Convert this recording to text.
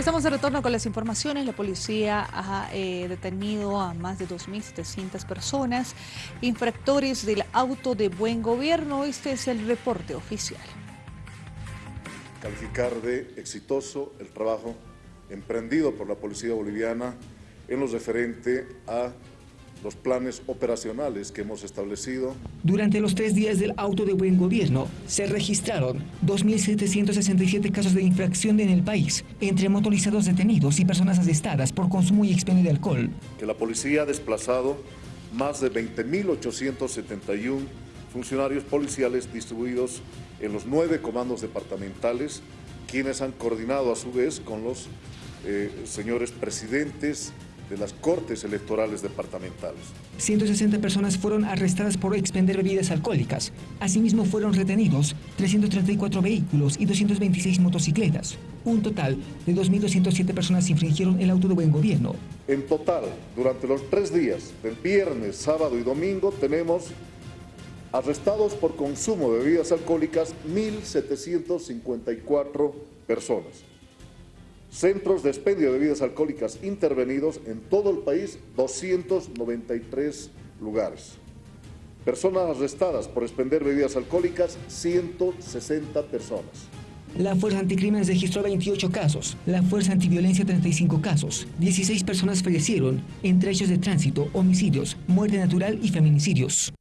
Estamos de retorno con las informaciones. La policía ha eh, detenido a más de 2.700 personas, infractores del auto de buen gobierno. Este es el reporte oficial. Calificar de exitoso el trabajo emprendido por la policía boliviana en lo referente a los planes operacionales que hemos establecido. Durante los tres días del auto de buen gobierno se registraron 2.767 casos de infracción en el país, entre motorizados detenidos y personas arrestadas por consumo y expendio de alcohol. Que la policía ha desplazado más de 20.871 funcionarios policiales distribuidos en los nueve comandos departamentales, quienes han coordinado a su vez con los eh, señores presidentes de las cortes electorales departamentales. 160 personas fueron arrestadas por expender bebidas alcohólicas. Asimismo fueron retenidos 334 vehículos y 226 motocicletas. Un total de 2.207 personas infringieron el auto de buen gobierno. En total, durante los tres días, del viernes, sábado y domingo, tenemos arrestados por consumo de bebidas alcohólicas 1.754 personas. Centros de expendio de bebidas alcohólicas intervenidos en todo el país, 293 lugares. Personas arrestadas por expender bebidas alcohólicas, 160 personas. La Fuerza Anticrímenes registró 28 casos, la Fuerza Antiviolencia 35 casos, 16 personas fallecieron, entre hechos de tránsito, homicidios, muerte natural y feminicidios.